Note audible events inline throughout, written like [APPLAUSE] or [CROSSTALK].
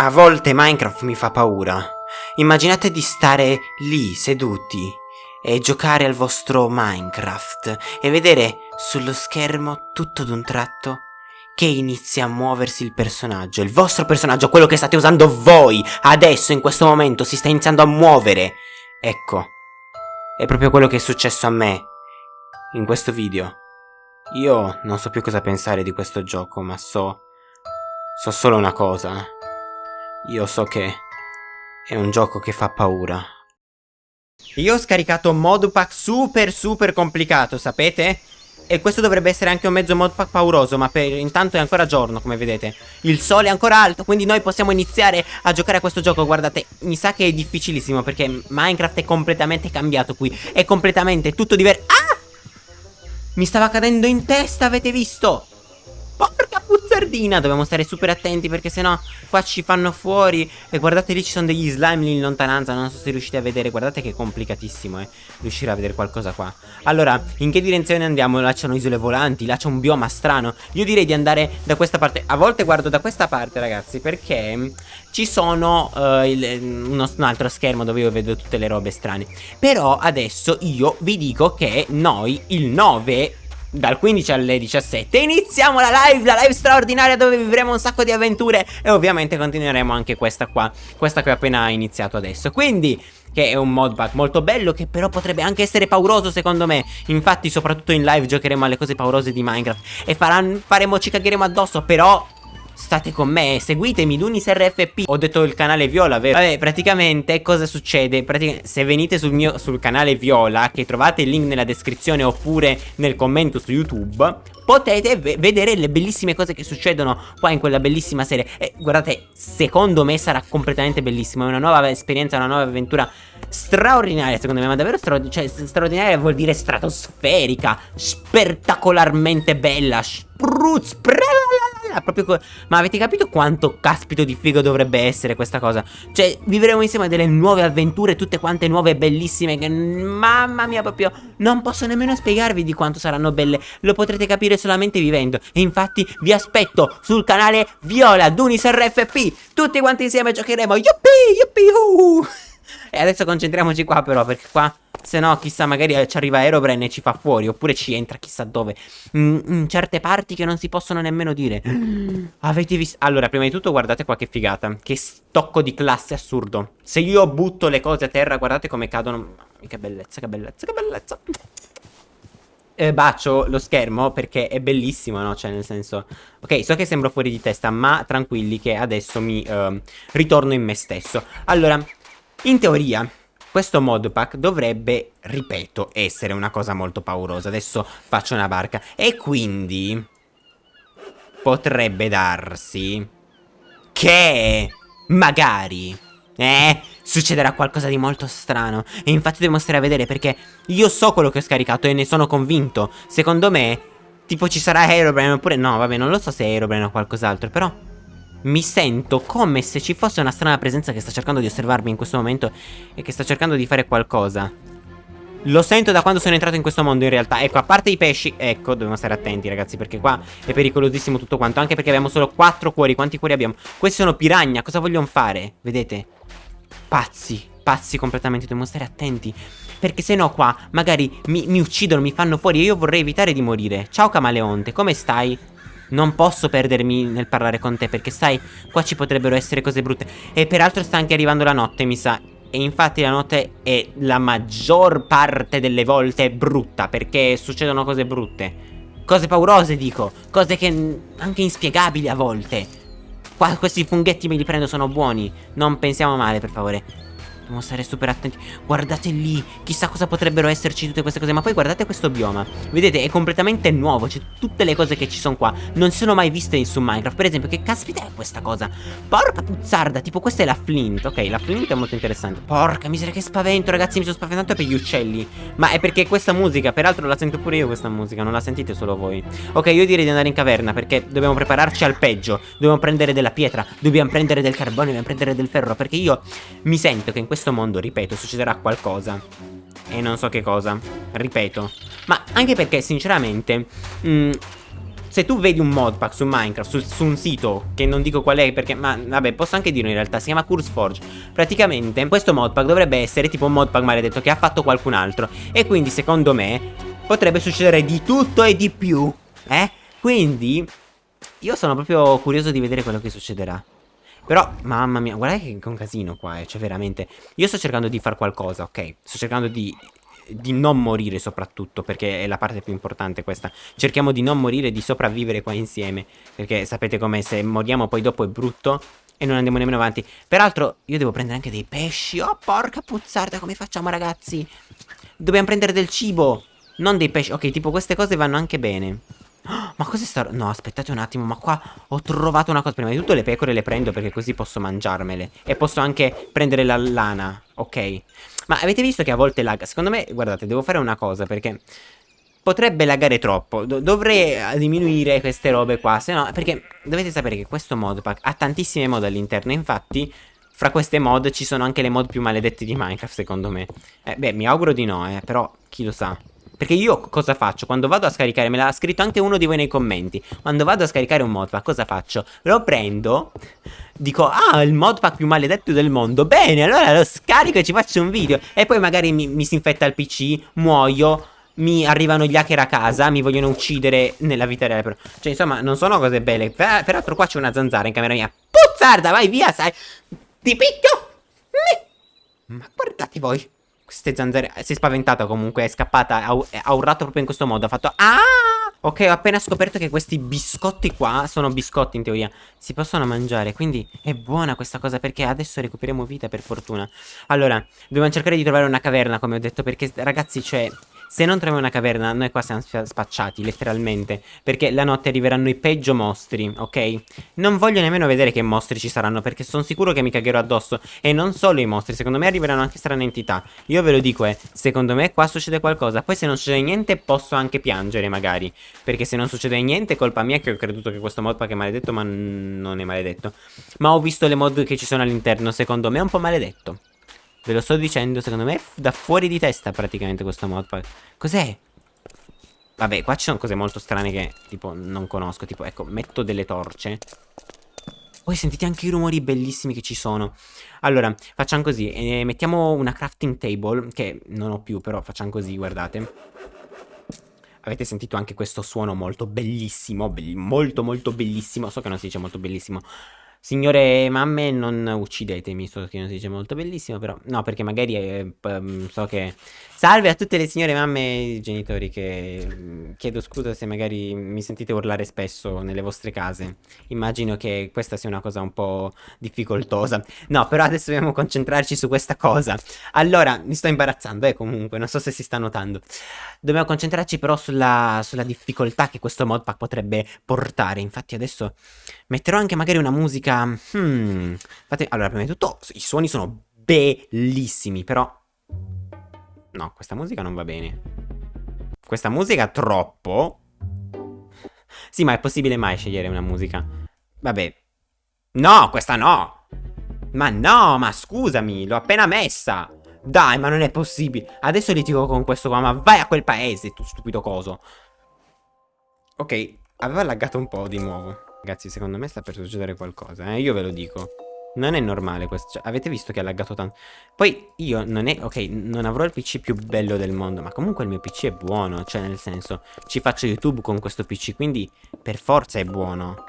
A volte Minecraft mi fa paura. Immaginate di stare lì seduti e giocare al vostro Minecraft e vedere sullo schermo tutto d'un tratto che inizia a muoversi il personaggio. Il vostro personaggio, quello che state usando voi, adesso, in questo momento, si sta iniziando a muovere. Ecco, è proprio quello che è successo a me in questo video. Io non so più cosa pensare di questo gioco, ma so... So solo una cosa. Io so che è un gioco che fa paura. Io ho scaricato un modpack super super complicato, sapete? E questo dovrebbe essere anche un mezzo modpack pauroso, ma per intanto è ancora giorno, come vedete. Il sole è ancora alto, quindi noi possiamo iniziare a giocare a questo gioco. Guardate, mi sa che è difficilissimo perché Minecraft è completamente cambiato qui. È completamente tutto diverso. Ah! Mi stava cadendo in testa, avete visto? Porca puzzardina, dobbiamo stare super attenti perché sennò qua ci fanno fuori. E guardate lì ci sono degli slime lì in lontananza, non so se riuscite a vedere. Guardate che è complicatissimo eh, riuscire a vedere qualcosa qua. Allora, in che direzione andiamo? Là c'è isole volanti, là c'è un bioma strano. Io direi di andare da questa parte. A volte guardo da questa parte ragazzi perché ci sono uh, il, uno, un altro schermo dove io vedo tutte le robe strane. Però adesso io vi dico che noi il 9 dal 15 alle 17 iniziamo la live, la live straordinaria dove vivremo un sacco di avventure e ovviamente continueremo anche questa qua, questa che ho appena iniziato adesso. Quindi che è un modpack molto bello che però potrebbe anche essere pauroso secondo me Infatti soprattutto in live giocheremo alle cose paurose di Minecraft E faranno, faremo, ci cagheremo addosso però State con me, seguitemi, Dunis RFP Ho detto il canale Viola, vero? Vabbè, praticamente cosa succede? Praticamente, se venite sul mio sul canale Viola Che trovate il link nella descrizione oppure nel commento su YouTube Potete vedere le bellissime cose che succedono qua in quella bellissima serie E guardate, secondo me sarà completamente bellissimo È una nuova esperienza, una nuova avventura straordinaria secondo me Ma davvero straordinaria, cioè, straordinaria vuol dire stratosferica Spettacolarmente bella Spruz, proprio Ma avete capito quanto caspito di figo dovrebbe essere questa cosa? Cioè, vivremo insieme delle nuove avventure, tutte quante nuove e bellissime che mamma mia proprio non posso nemmeno spiegarvi di quanto saranno belle. Lo potrete capire solamente vivendo. E infatti vi aspetto sul canale Viola Dunis RFP. Tutti quanti insieme giocheremo. Yuppie, yuppie, uh. E adesso concentriamoci qua però perché qua se no chissà magari ci arriva Aerobrain e ci fa fuori Oppure ci entra chissà dove in, in, certe parti che non si possono nemmeno dire Avete visto? Allora prima di tutto guardate qua che figata Che stocco di classe assurdo Se io butto le cose a terra guardate come cadono Che bellezza che bellezza che bellezza eh, bacio lo schermo perché è bellissimo, no? Cioè, nel senso... Ok, so che sembro fuori di testa, ma tranquilli che adesso mi uh, ritorno in me stesso. Allora, in teoria, questo modpack dovrebbe, ripeto, essere una cosa molto paurosa. Adesso faccio una barca. E quindi potrebbe darsi che magari, eh, succederà qualcosa di molto strano. E infatti devo stare a vedere perché io so quello che ho scaricato e ne sono convinto. Secondo me, tipo ci sarà Aerobrain oppure... No, vabbè, non lo so se è Aerobrain o qualcos'altro, però... Mi sento come se ci fosse una strana presenza che sta cercando di osservarmi in questo momento e che sta cercando di fare qualcosa. Lo sento da quando sono entrato in questo mondo in realtà Ecco, a parte i pesci Ecco, dobbiamo stare attenti ragazzi Perché qua è pericolosissimo tutto quanto Anche perché abbiamo solo 4 cuori Quanti cuori abbiamo? Questi sono piragna Cosa vogliono fare? Vedete? Pazzi Pazzi completamente Dobbiamo stare attenti Perché se no qua Magari mi, mi uccidono Mi fanno fuori E io vorrei evitare di morire Ciao camaleonte Come stai? Non posso perdermi nel parlare con te perché sai, qua ci potrebbero essere cose brutte. E peraltro sta anche arrivando la notte, mi sa. E infatti la notte è la maggior parte delle volte brutta perché succedono cose brutte. Cose paurose dico, cose che anche inspiegabili a volte. Qua questi funghetti me li prendo, sono buoni. Non pensiamo male, per favore. Dobbiamo stare super attenti. Guardate lì Chissà cosa potrebbero esserci tutte queste cose Ma poi guardate questo bioma. Vedete è completamente nuovo C'è tutte le cose che ci sono qua Non sono mai viste su Minecraft. Per esempio che caspita è questa cosa? Porca puzzarda Tipo questa è la flint Ok la flint è molto interessante. Porca miseria che spavento ragazzi Mi sono spaventato per gli uccelli. Ma è perché questa musica Peraltro la sento pure io questa musica Non la sentite solo voi. Ok io direi di andare in caverna Perché dobbiamo prepararci al peggio. Dobbiamo prendere della pietra Dobbiamo prendere del carbone Dobbiamo prendere del ferro Perché io mi sento che in questo questo mondo, ripeto, succederà qualcosa. E non so che cosa. Ripeto. Ma anche perché, sinceramente... Mh, mm, se tu vedi un modpack su Minecraft, su, su, un sito, che non dico qual è perché, ma vabbè, posso anche dirlo in realtà, si chiama CurseForge. Praticamente questo modpack dovrebbe essere tipo un modpack maledetto che ha fatto qualcun altro. E quindi secondo me potrebbe succedere di tutto e di più, eh? Quindi io sono proprio curioso di vedere quello che succederà. Però, mamma mia, guardate che è un casino qua, eh, cioè veramente. Io sto cercando di fare qualcosa, ok? Sto cercando di di non morire soprattutto, perché è la parte più importante questa. Cerchiamo di non morire, di sopravvivere qua insieme, perché sapete com'è, se moriamo poi dopo è brutto e non andiamo nemmeno avanti. Peraltro io devo prendere anche dei pesci, oh porca puzzarda, come facciamo ragazzi? Dobbiamo prendere del cibo, non dei pesci, ok, tipo queste cose vanno anche bene. [GASPS] Ma cos'è sta... No, aspettate un attimo, ma qua ho trovato una cosa. Prima di tutto le pecore le prendo perché così posso mangiarmele. E posso anche prendere la lana, ok? Ma avete visto che a volte lagga? Secondo me, guardate, devo fare una cosa perché potrebbe laggare troppo. Do dovrei eh, diminuire queste robe qua, se no... Perché dovete sapere che questo modpack ha tantissime mod all'interno, infatti... Fra queste mod ci sono anche le mod più maledette di Minecraft, secondo me. Eh, beh, mi auguro di no, eh, però chi lo sa. Perché io cosa faccio? Quando vado a scaricare, me l'ha scritto anche uno di voi nei commenti. Quando vado a scaricare un modpack, cosa faccio? Lo prendo, dico, ah, il modpack più maledetto del mondo. Bene, allora lo scarico e ci faccio un video. E poi magari mi, mi si infetta il PC, muoio mi arrivano gli hacker a casa, mi vogliono uccidere nella vita reale. Cioè, insomma, non sono cose belle. Per, peraltro, qua c'è una zanzara in camera mia. Puzzarda, vai via, sai. Ti picchio. Ma guardate voi. Queste zanzare... Si è spaventata comunque, è scappata, ha, ha urlato proprio in questo modo, ha fatto... Ah! Ok, ho appena scoperto che questi biscotti qua sono biscotti in teoria. Si possono mangiare, quindi è buona questa cosa perché adesso recuperiamo vita per fortuna. Allora, dobbiamo cercare di trovare una caverna, come ho detto, perché ragazzi, cioè... Se non troviamo una caverna, noi qua siamo spacciati, letteralmente. Perché la notte arriveranno i peggio mostri, ok? Non voglio nemmeno vedere che mostri ci saranno, perché sono sicuro che mi cagherò addosso. E non solo i mostri, secondo me arriveranno anche strane entità. Io ve lo dico, eh, secondo me qua succede qualcosa. Poi se non succede niente, posso anche piangere, magari. Perché se non succede niente, colpa mia che ho creduto che questo modpack è maledetto, ma non è maledetto. Ma ho visto le mod che ci sono all'interno, secondo me è un po' maledetto. Ve lo sto dicendo, secondo me è da fuori di testa praticamente questo modpack. Cos'è? Vabbè, qua ci sono cose molto strane che, tipo, non conosco. Tipo, ecco, metto delle torce. Poi sentite anche i rumori bellissimi che ci sono. Allora, facciamo così. Eh, mettiamo una crafting table, che non ho più, però facciamo così, guardate. Avete sentito anche questo suono molto bellissimo, be molto molto bellissimo. So che non si dice molto bellissimo. Signore mamme, non uccidetemi, che non si dice molto bellissimo, però... No, perché magari eh, so che... Salve a tutte le signore mamme e genitori che... Mm, chiedo scusa se magari mi sentite urlare spesso nelle vostre case. Immagino che questa sia una cosa un po' difficoltosa. No, però adesso dobbiamo concentrarci su questa cosa. Allora, mi sto imbarazzando, eh, comunque, non so se si sta notando. Dobbiamo concentrarci però sulla, sulla difficoltà che questo modpack potrebbe portare. Infatti adesso metterò anche magari una musica. Hmm. Infatti, allora, prima di tutto, i suoni sono bellissimi, però... No, questa musica non va bene. Questa musica troppo... Sì, ma è possibile mai scegliere una musica? Vabbè. No, questa no! Ma no, ma scusami, l'ho appena messa! Dai, ma non è possibile. Adesso litigo con questo qua, ma vai a quel paese, tu stupido coso. Ok, aveva laggato un po' di nuovo. Ragazzi, secondo me sta per succedere qualcosa, eh? Io ve lo dico. Non è normale questo. Cioè, avete visto che ha laggato tanto? Poi io non è... Ok, non avrò il PC più bello del mondo, ma comunque il mio PC è buono. Cioè, nel senso, ci faccio YouTube con questo PC, quindi per forza è buono.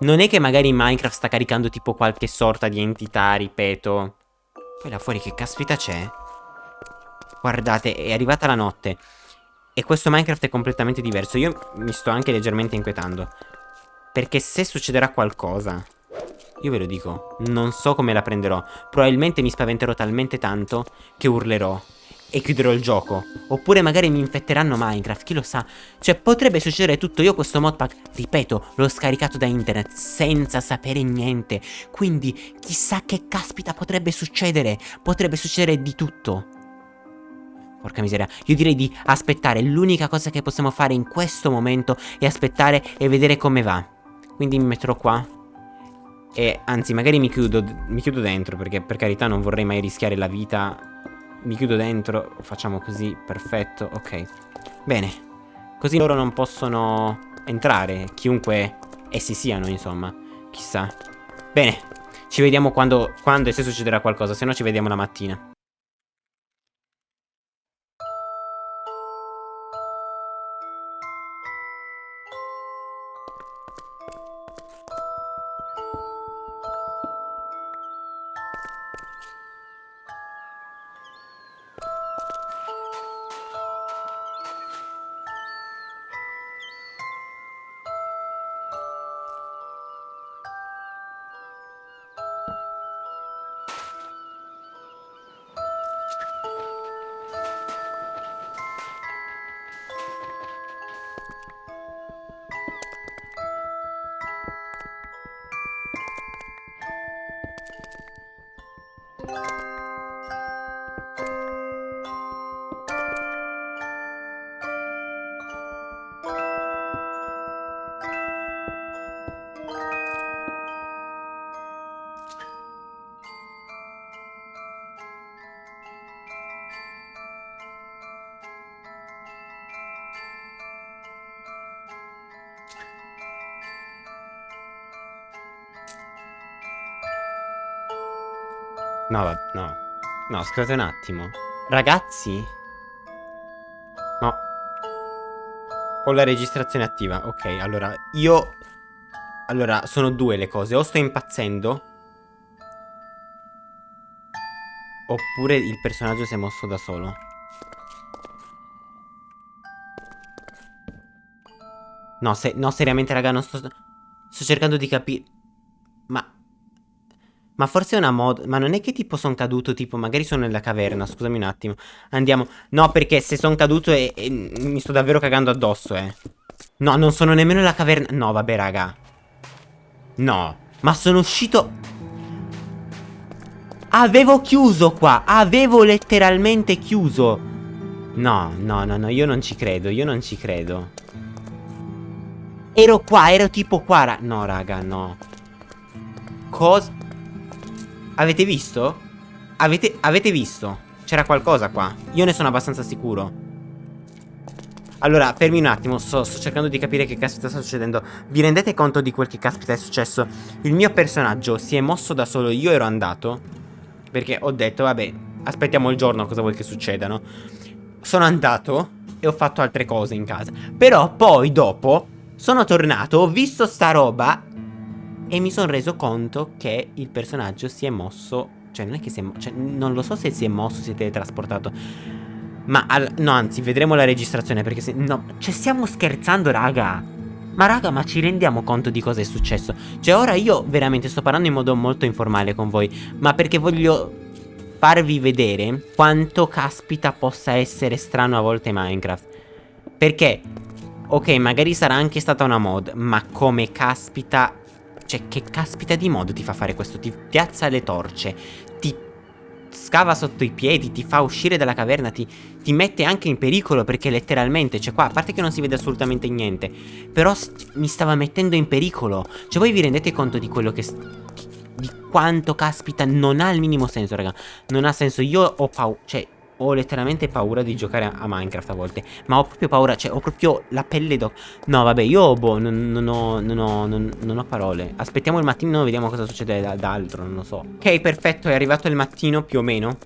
Non è che magari Minecraft sta caricando tipo qualche sorta di entità, ripeto. Poi là fuori che caspita c'è? Guardate, è arrivata la notte. E questo Minecraft è completamente diverso. Io mi sto anche leggermente inquietando. Perché se succederà qualcosa, io ve lo dico, non so come la prenderò. Probabilmente mi spaventerò talmente tanto che urlerò e chiuderò il gioco. Oppure magari mi infetteranno Minecraft, chi lo sa. Cioè potrebbe succedere tutto. Io questo modpack, ripeto, l'ho scaricato da internet senza sapere niente. Quindi chissà che caspita potrebbe succedere. Potrebbe succedere di tutto. Porca miseria, io direi di aspettare. L'unica cosa che possiamo fare in questo momento è aspettare e vedere come va. Quindi mi metterò qua E anzi magari mi chiudo, mi chiudo dentro Perché per carità non vorrei mai rischiare la vita Mi chiudo dentro Facciamo così, perfetto, ok Bene Così loro non possono entrare, chiunque essi siano, insomma. Chissà. Bene, ci vediamo quando, quando e se succederà qualcosa, se no ci vediamo la mattina. you No, no. No, scusate un attimo. Ragazzi? No. Ho la registrazione attiva. Ok, allora, io... Allora, sono due le cose. O sto impazzendo... Oppure il personaggio si è mosso da solo. No, se, no seriamente, raga, non sto... Sto cercando di capire... Ma... Ma forse è una mod... Ma non è che tipo sono caduto, tipo, magari sono nella caverna, scusami un attimo. Andiamo. No, perché se sono caduto e, e, mi sto davvero cagando addosso, eh. No, non sono nemmeno nella caverna... No, vabbè, raga. No. Ma sono uscito... Avevo chiuso qua. Avevo letteralmente chiuso. No, no, no, no, io non ci credo, io non ci credo. Ero qua, ero tipo qua, ra No, raga, no. Cosa... Avete visto? Avete, avete visto? C'era qualcosa qua. Io ne sono abbastanza sicuro. Allora, fermi un attimo, sto, sto, cercando di capire che caspita sta succedendo. Vi rendete conto di quel che caspita è successo? Il mio personaggio si è mosso da solo, io ero andato. Perché ho detto, vabbè, aspettiamo il giorno, cosa vuoi che succeda, no? Sono andato e ho fatto altre cose in casa. Però poi, dopo, sono tornato, ho visto sta roba e mi sono reso conto che il personaggio si è mosso Cioè non è che si è mosso cioè, Non lo so se si è mosso, si è teletrasportato Ma al, no anzi vedremo la registrazione perché se No Cioè stiamo scherzando raga. Ma raga ma ci rendiamo conto di cosa è successo? Cioè ora io veramente sto parlando in modo molto informale con voi Ma perché voglio farvi vedere Quanto caspita possa essere strano a volte Minecraft. Perché Ok magari sarà anche stata una mod Ma come caspita cioè, che caspita di modo ti fa fare questo? Ti piazza le torce, ti scava sotto i piedi, ti fa uscire dalla caverna, ti, ti mette anche in pericolo perché letteralmente, cioè qua, a parte che non si vede assolutamente niente, però mi stava mettendo in pericolo. Cioè voi vi rendete conto di quello che... di quanto caspita non ha il minimo senso, raga. Non ha senso, io ho paura, cioè ho letteralmente paura di giocare a Minecraft a volte. Ma ho proprio paura, cioè ho proprio la pelle d'oca. No, vabbè, io boh, non, non, ho, non, ho, non, ho, parole. Aspettiamo il mattino, vediamo cosa succede da altro, non lo so. Ok, perfetto, è arrivato il mattino più o meno.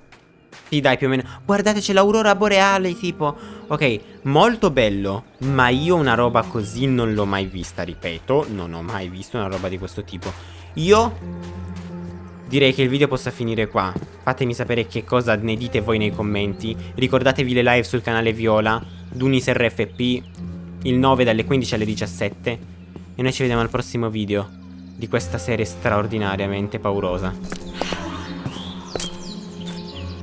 Sì, dai, più o meno. Guardate, c'è l'aurora boreale, tipo. Ok, molto bello. Ma io una roba così non l'ho mai vista, ripeto. Non ho mai visto una roba di questo tipo. Io Direi che il video possa finire qua. Fatemi sapere che cosa ne dite voi nei commenti. Ricordatevi le live sul canale Viola, Dunis RFP, il 9 dalle 15 alle 17. E noi ci vediamo al prossimo video di questa serie straordinariamente paurosa.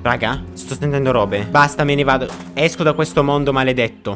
Raga, sto sentendo robe. Basta, me ne vado. Esco da questo mondo maledetto.